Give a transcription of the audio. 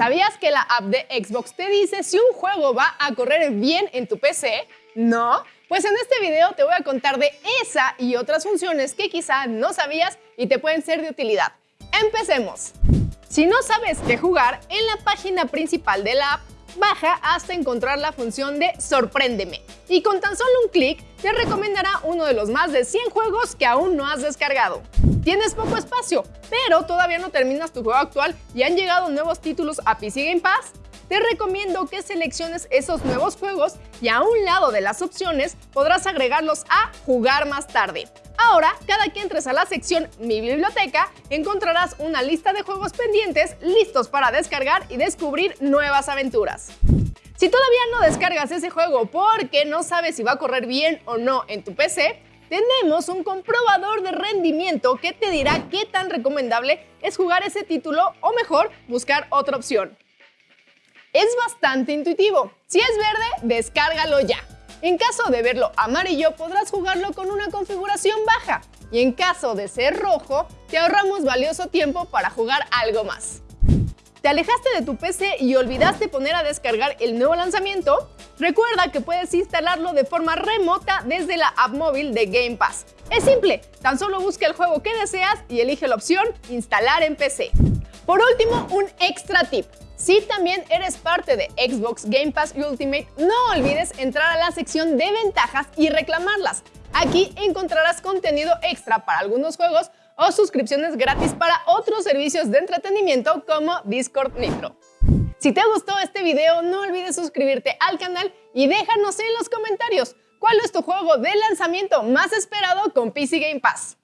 ¿Sabías que la app de Xbox te dice si un juego va a correr bien en tu PC? ¿No? Pues en este video te voy a contar de esa y otras funciones que quizá no sabías y te pueden ser de utilidad. ¡Empecemos! Si no sabes qué jugar, en la página principal de la app, baja hasta encontrar la función de Sorpréndeme y con tan solo un clic te recomendará uno de los más de 100 juegos que aún no has descargado. Tienes poco espacio, pero todavía no terminas tu juego actual y han llegado nuevos títulos a PC Game Pass. Te recomiendo que selecciones esos nuevos juegos y a un lado de las opciones podrás agregarlos a Jugar más tarde. Ahora, cada que entres a la sección Mi Biblioteca, encontrarás una lista de juegos pendientes listos para descargar y descubrir nuevas aventuras. Si todavía no descargas ese juego porque no sabes si va a correr bien o no en tu PC, tenemos un comprobador de rendimiento que te dirá qué tan recomendable es jugar ese título o mejor, buscar otra opción. Es bastante intuitivo. Si es verde, descárgalo ya. En caso de verlo amarillo, podrás jugarlo con una configuración baja. Y en caso de ser rojo, te ahorramos valioso tiempo para jugar algo más. ¿Te alejaste de tu PC y olvidaste poner a descargar el nuevo lanzamiento? Recuerda que puedes instalarlo de forma remota desde la app móvil de Game Pass. Es simple, tan solo busca el juego que deseas y elige la opción Instalar en PC. Por último, un extra tip. Si también eres parte de Xbox Game Pass Ultimate, no olvides entrar a la sección de ventajas y reclamarlas. Aquí encontrarás contenido extra para algunos juegos o suscripciones gratis para otros servicios de entretenimiento como Discord Nitro. Si te gustó este video, no olvides suscribirte al canal y déjanos en los comentarios cuál es tu juego de lanzamiento más esperado con PC Game Pass.